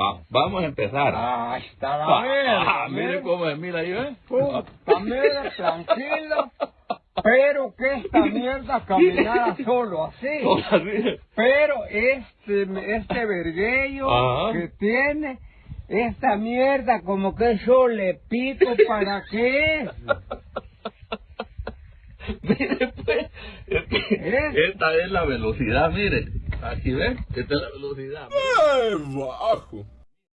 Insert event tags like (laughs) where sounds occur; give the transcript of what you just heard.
Va- vamos a empezar. Ah, está la Ah, verga. mire mira. cómo se mira ahí, ¿eh? Puta, mira, tranquilo. Pero que esta mierda caminara solo así. (laughs) Pero este, este verguello Ajá. que tiene, esta mierda como que yo le pico para qué es. (laughs) Mire, pues, es ¿Eh? esta es la velocidad, mire. Aquí ven, esta es la velocidad. ¡Eh, bajo!